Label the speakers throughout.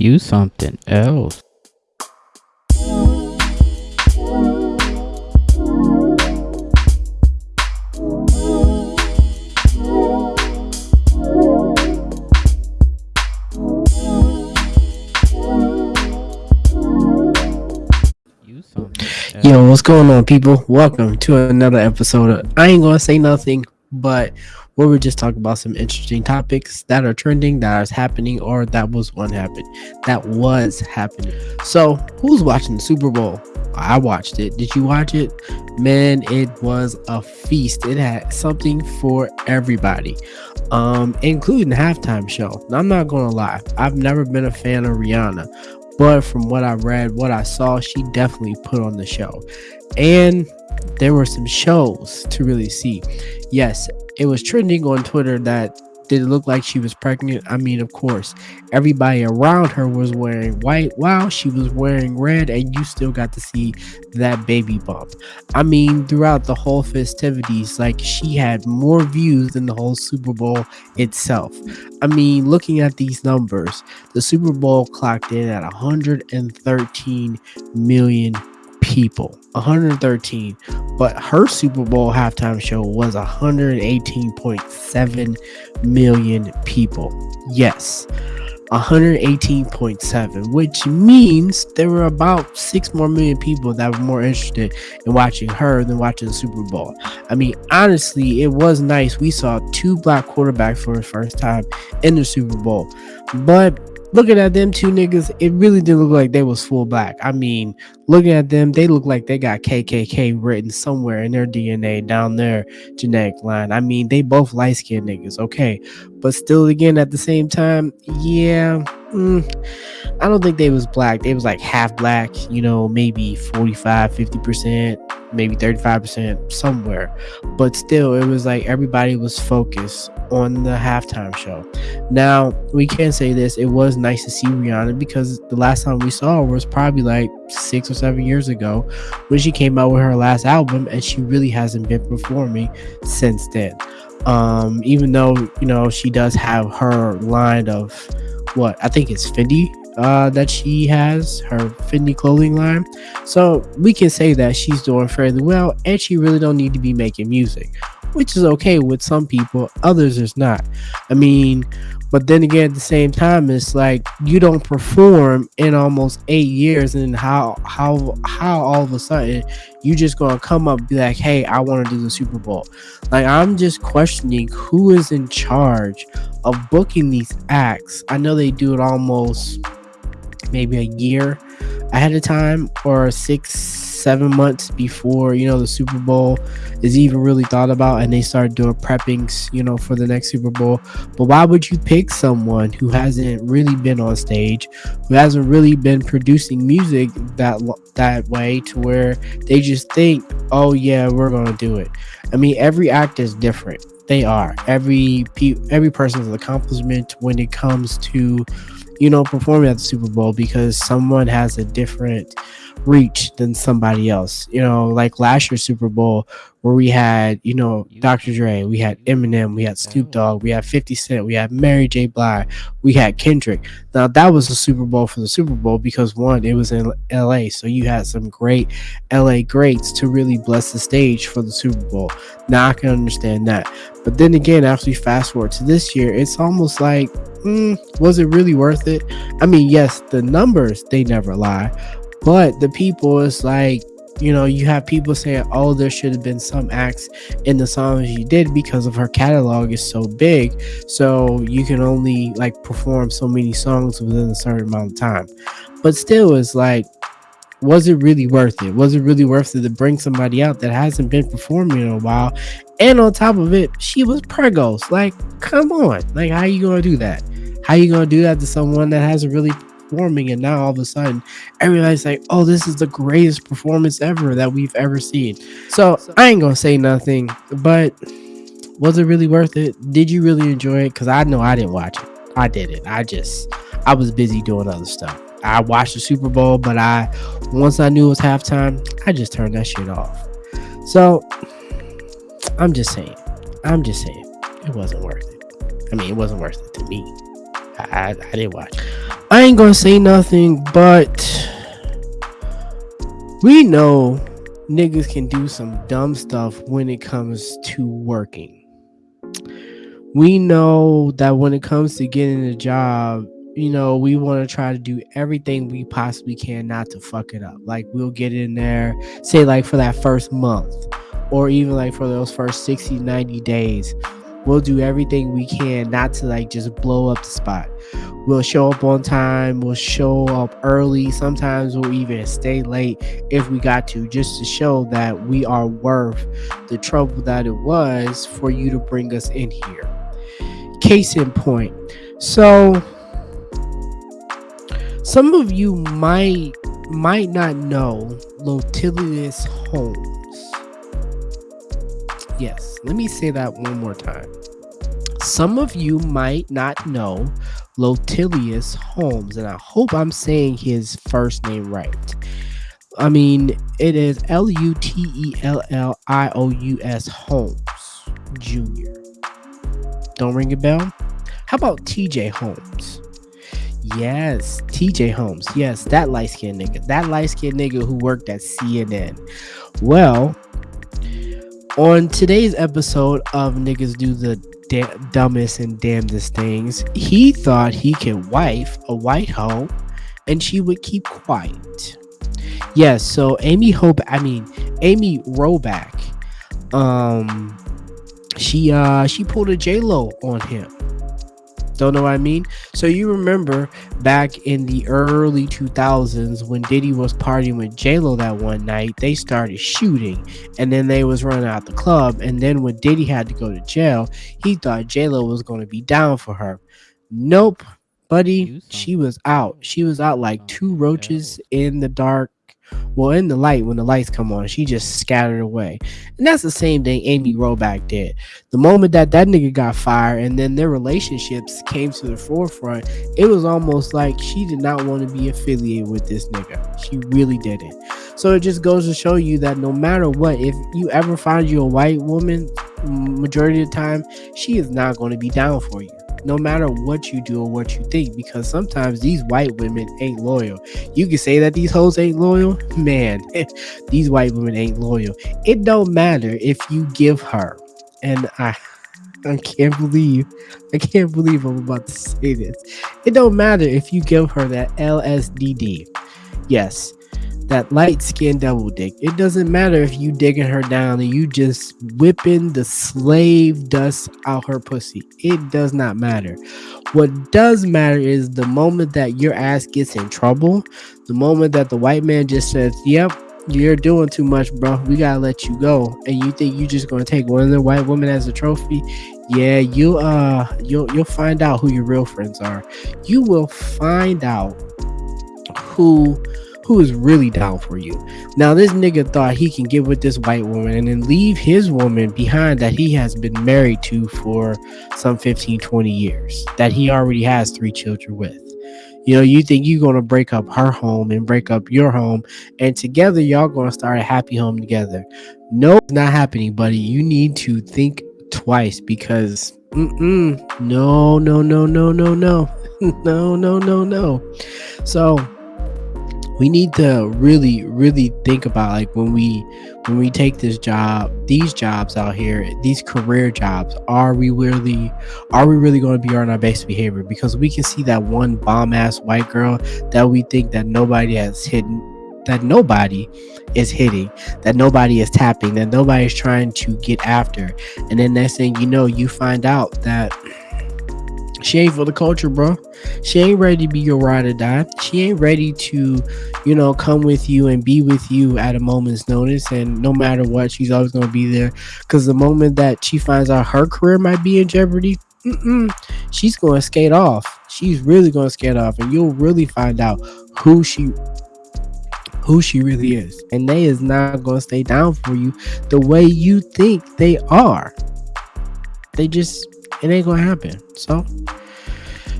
Speaker 1: You something else.
Speaker 2: Yo, what's going on, people? Welcome to another episode of I Ain't Gonna Say Nothing, but where we just talk about some interesting topics that are trending, that is happening, or that was one happened, that was happening. So, who's watching the Super Bowl? I watched it. Did you watch it? Man, it was a feast. It had something for everybody, um, including the halftime show. Now, I'm not gonna lie, I've never been a fan of Rihanna, but from what I read, what I saw, she definitely put on the show. And there were some shows to really see. Yes, it was trending on Twitter that did it look like she was pregnant? I mean, of course, everybody around her was wearing white while she was wearing red, and you still got to see that baby bump. I mean, throughout the whole festivities, like she had more views than the whole Super Bowl itself. I mean, looking at these numbers, the Super Bowl clocked in at 113 million people. 113. But her Super Bowl halftime show was 118.7 million people. Yes. 118.7, which means there were about six more million people that were more interested in watching her than watching the Super Bowl. I mean, honestly, it was nice. We saw two black quarterbacks for the first time in the Super Bowl, but looking at them two niggas, it really didn't look like they was full black. I mean, looking at them, they look like they got KKK written somewhere in their DNA down their genetic line. I mean, they both light skinned niggas, okay, but still, again, at the same time, yeah, mm, I don't think they was black. They was like half black, you know, maybe 45, 50 percent. Maybe 35% somewhere, but still, it was like everybody was focused on the halftime show. Now, we can say this it was nice to see Rihanna because the last time we saw her was probably like six or seven years ago when she came out with her last album, and she really hasn't been performing since then. Um, even though you know she does have her line of what I think it's Fenty uh, that she has, her Fenty clothing line. So we can say that she's doing fairly well, and she really don't need to be making music, which is okay with some people. Others is not. I mean, but then again, at the same time, it's like you don't perform in almost eight years, and how how how all of a sudden you just gonna come up be like, "Hey, I want to do the Super Bowl." Like I'm just questioning who is in charge of booking these acts. I know they do it almost maybe a year ahead of time or six seven months before you know the super bowl is even really thought about and they start doing preppings you know for the next super bowl. But why would you pick someone who hasn't really been on stage who hasn't really been producing music that that way to where they just think oh yeah we're gonna do it. I mean every act is different. They are. Every pe- every person's accomplishment when it comes to you know, performing at the Super Bowl because someone has a different reach than somebody else. You know, like last year's Super Bowl where we had, you know, Dr. Dre, we had Eminem, we had Snoop Dogg, we had 50 Cent, we had Mary J. Blige, we had Kendrick. Now that was the Super Bowl for the Super Bowl because one, it was in LA, so you had some great LA greats to really bless the stage for the Super Bowl. Now I can understand that. But then again, after you fast forward to this year, it's almost like, mm, was it really worth it? I mean, yes, the numbers they never lie, but the people it's like you know you have people saying oh there should have been some acts in the songs you did because of her catalog is so big. So you can only like perform so many songs within a certain amount of time. But still it's like was it really worth it? Was it really worth it to bring somebody out that hasn't been performing in a while? And on top of it she was pregos. Like come on. Like how you gonna do that? How you gonna do that to someone that hasn't really performing and now all of a sudden everybody's like oh this is the greatest performance ever that we've ever seen. So i ain't gonna say nothing but was it really worth it? Did you really enjoy it? Because i know i didn't watch it. I didn't i just i was busy doing other stuff. I watched the super bowl but i once i knew it was halftime i just turned that shit off. So i'm just saying. I'm just saying. It wasn't worth it. I mean it wasn't worth it to me. I, I, didn't watch I ain't gonna say nothing, but we know niggas can do some dumb stuff when it comes to working. We know that when it comes to getting a job, you know, we want to try to do everything we possibly can not to fuck it up. Like we'll get in there, say like for that first month, or even like for those first 60, 90 days. We'll do everything we can not to like just blow up the spot. We'll show up on time, we'll show up early. Sometimes we'll even stay late if we got to, just to show that we are worth the trouble that it was for you to bring us in here. Case in point. So, some of you might might not know Lutelius Holmes. Yes, let me say that one more time. Some of you might not know Lutelius Holmes, and I hope I'm saying his first name right. I mean, it is L U T E L L I O U S Holmes Jr. Don't ring a bell? How about TJ Holmes? Yes, TJ Holmes. Yes, that light skinned nigga. That light skinned nigga who worked at CNN. Well, on today's episode of Niggas Do the Dumbest and Damnedest Things, he thought he could wife a white hoe and she would keep quiet. Yes, so Amy Hope, I mean, Amy Robach, um, she uh she pulled a J Lo on him don't know what I mean? So you remember back in the early 2000s when Diddy was partying with J-Lo that one night, they started shooting and then they was running out the club. And then when Diddy had to go to jail, he thought J-Lo was going to be down for her. Nope, buddy. She was out. She was out like two roaches in the dark well, in the light, when the lights come on, she just scattered away. And that's the same thing Amy Robach did. The moment that that nigga got fired and then their relationships came to the forefront, it was almost like she did not want to be affiliated with this nigga. She really didn't. So it just goes to show you that no matter what, if you ever find you a white woman, majority of the time, she is not going to be down for you no matter what you do or what you think, because sometimes these white women ain't loyal. You can say that these hoes ain't loyal, man. these white women ain't loyal. It don't matter if you give her, and I, I can't believe, I can't believe I'm about to say this. It don't matter if you give her that LSDD. Yes, that light skin double dick. It doesn't matter if you digging her down and you just whipping the slave dust out her pussy. It does not matter. What does matter is the moment that your ass gets in trouble, the moment that the white man just says, Yep, you're doing too much, bro. We gotta let you go. And you think you just gonna take one of the white women as a trophy? Yeah, you uh you'll you'll find out who your real friends are. You will find out who who is really down for you. Now, this nigga thought he can get with this white woman and then leave his woman behind that he has been married to for some 15, 20 years, that he already has three children with. You know, you think you're going to break up her home and break up your home, and together y'all going to start a happy home together. No, it's not happening, buddy. You need to think twice because mm-mm, no, no, no, no, no, no, no, no, no, no. So, we need to really really think about like when we when we take this job these jobs out here these career jobs are we really are we really going to be on our best behavior? Because we can see that one bomb ass white girl that we think that nobody has hidden that nobody is hitting that nobody is tapping that nobody is trying to get after. And then next thing you know you find out that she ain't for the culture, bro. She ain't ready to be your ride or die. She ain't ready to, you know, come with you and be with you at a moment's notice. And no matter what, she's always gonna be there. Cause the moment that she finds out her career might be in jeopardy, she's gonna skate off. She's really gonna skate off, and you'll really find out who she who she really is. And they is not gonna stay down for you the way you think they are. They just it ain't gonna happen. So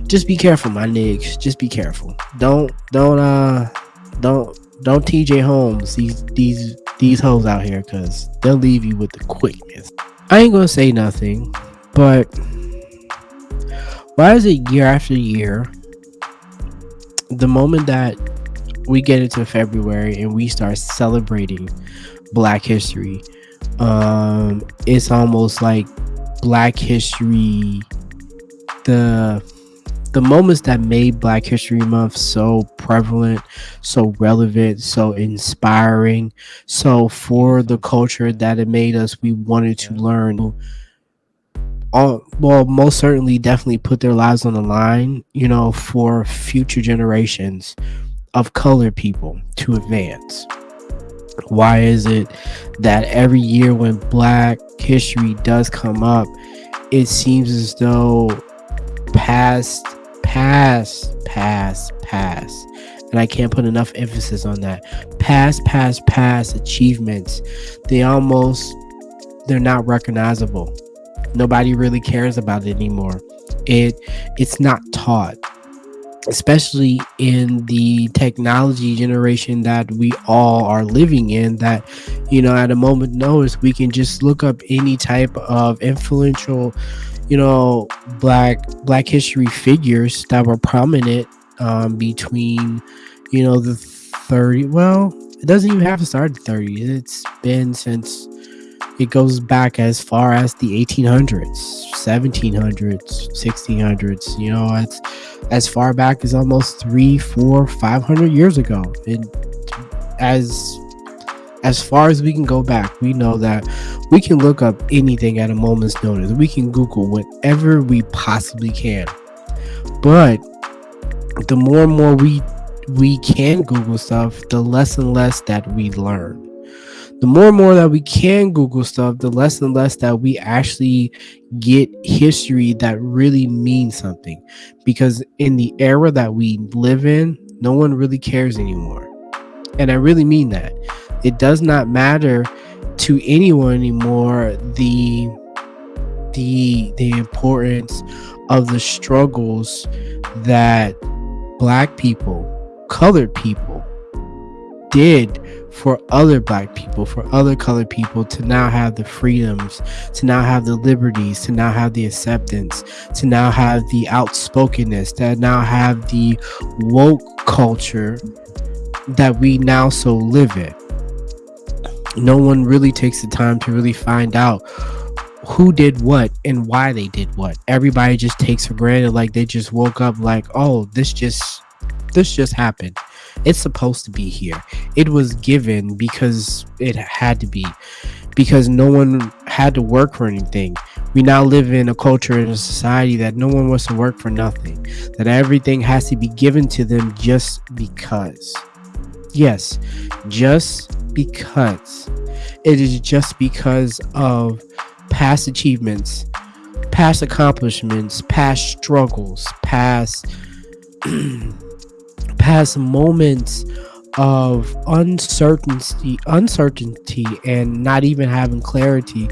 Speaker 2: just be careful, my niggas. Just be careful. Don't don't uh don't don't TJ Holmes these these these hoes out here because they'll leave you with the quickness. I ain't gonna say nothing, but why is it year after year the moment that we get into February and we start celebrating Black History, um, it's almost like Black History, the the moments that made Black History Month so prevalent, so relevant, so inspiring, so for the culture that it made us, we wanted to learn. All, well, most certainly, definitely put their lives on the line, you know, for future generations of colored people to advance. Why is it that every year when Black History does come up, it seems as though past past, past, past, and I can't put enough emphasis on that. Past, past, past achievements, they almost they're not recognizable. Nobody really cares about it anymore. It it's not taught especially in the technology generation that we all are living in that you know at a moment notice we can just look up any type of influential you know black black history figures that were prominent um, between you know the 30 well it doesn't even have to start at 30 it's been since it goes back as far as the 1800s 1700s 1600s you know it's as far back as almost three four five hundred years ago and as as far as we can go back, we know that we can look up anything at a moment's notice. We can Google whatever we possibly can. But the more and more we we can Google stuff, the less and less that we learn. The more and more that we can Google stuff, the less and less that we actually get history that really means something. Because in the era that we live in, no one really cares anymore. And I really mean that it does not matter to anyone anymore the the the importance of the struggles that black people colored people did for other black people for other colored people to now have the freedoms to now have the liberties to now have the acceptance to now have the outspokenness to now have the woke culture that we now so live in no one really takes the time to really find out who did what and why they did what. Everybody just takes for granted like they just woke up like, "Oh, this just this just happened. It's supposed to be here. It was given because it had to be. Because no one had to work for anything. We now live in a culture and a society that no one wants to work for nothing. That everything has to be given to them just because. Yes, just because. It is just because of past achievements, past accomplishments, past struggles, past past moments of uncertainty, uncertainty and not even having clarity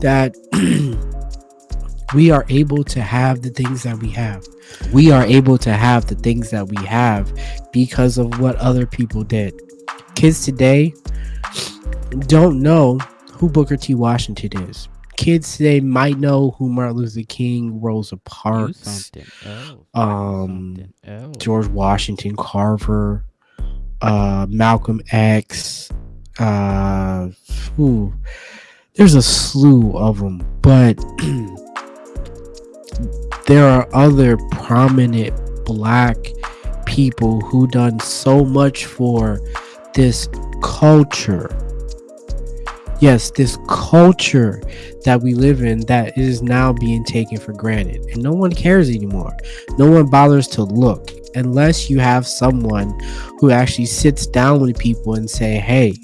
Speaker 2: that we are able to have the things that we have. We are able to have the things that we have because of what other people did. Kids today don't know who Booker T. Washington is. Kids today might know who Martin Luther King, Rosa Parks, um, George Washington Carver, uh, Malcolm X. Uh, ooh, there's a slew of them, but there are other prominent black people who done so much for this culture yes, this culture that we live in that is now being taken for granted. And no one cares anymore. No one bothers to look unless you have someone who actually sits down with people and say, "Hey,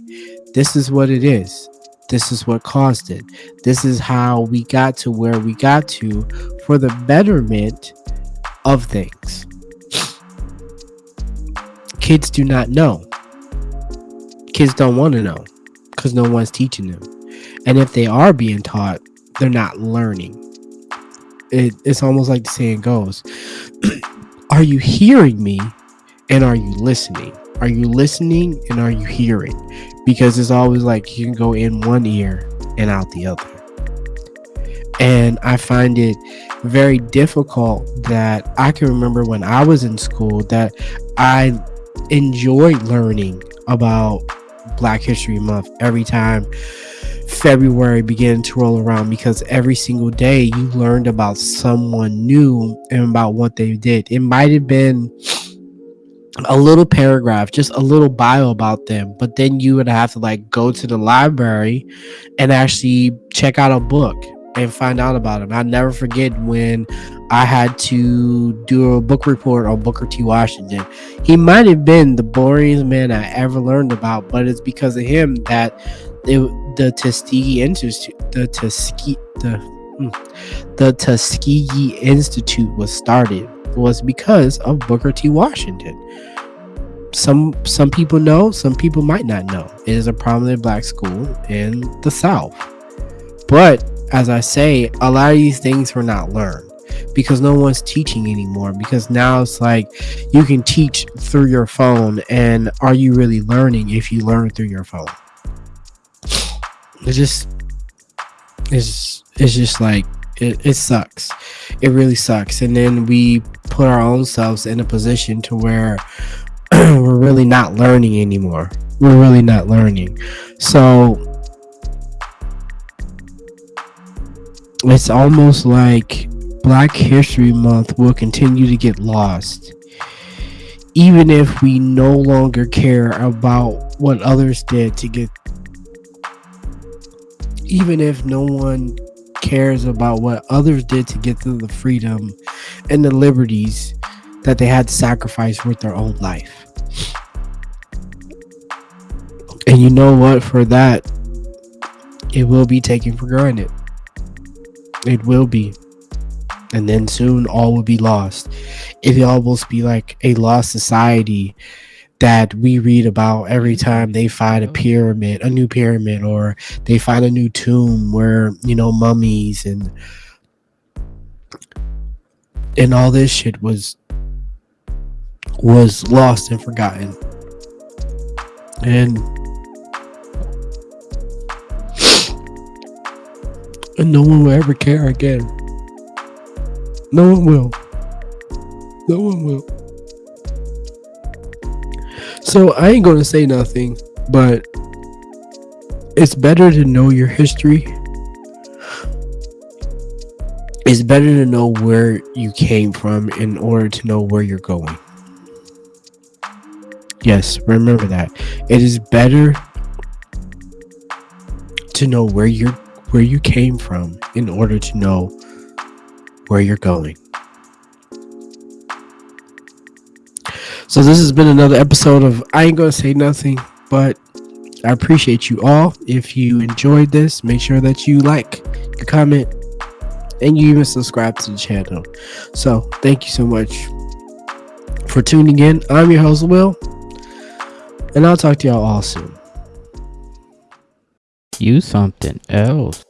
Speaker 2: this is what it is. This is what caused it. This is how we got to where we got to for the betterment of things." Kids do not know. Kids don't want to know because no one's teaching them. And if they are being taught, they're not learning. It, it's almost like the saying goes Are you hearing me and are you listening? Are you listening and are you hearing? Because it's always like you can go in one ear and out the other. And I find it very difficult that I can remember when I was in school that I enjoyed learning about Black History Month every time February began to roll around because every single day you learned about someone new and about what they did. It might have been a little paragraph, just a little bio about them, but then you would have to like go to the library and actually check out a book and find out about him. I never forget when I had to do a book report on Booker T. Washington. He might have been the boringest man I ever learned about, but it's because of him that it, the Tuskegee Institute, the Tuskegee, the hmm, the Tuskegee Institute was started was because of Booker T. Washington. Some some people know, some people might not know. It is a prominent black school in the South. But as I say, a lot of these things were not learned because no one's teaching anymore. Because now it's like you can teach through your phone, and are you really learning if you learn through your phone? It just it's it's just like it, it sucks. It really sucks. And then we put our own selves in a position to where we're really not learning anymore. We're really not learning. So it's almost like Black History Month will continue to get lost. Even if we no longer care about what others did to get even if no one cares about what others did to get to the freedom and the liberties that they had to sacrifice with their own life. And you know what? For that, it will be taken for granted. It will be. And then soon all will be lost. It will almost be like a lost society that we read about every time they find a mm-hmm. pyramid, a new pyramid, or they find a new tomb where, you know, mummies and and all this shit was was lost and forgotten. And and no one will ever care again. No one will. No one will. So I ain't gonna say nothing, but it's better to know your history. It's better to know where you came from in order to know where you're going. Yes, remember that. It is better to know where you're where you came from in order to know where you're going. So this has been another episode of I ain't gonna say nothing, but I appreciate you all. If you enjoyed this, make sure that you like, you comment, and you even subscribe to the channel. So thank you so much for tuning in. I'm your host Will, and I'll talk to y'all all soon.
Speaker 1: Use something else.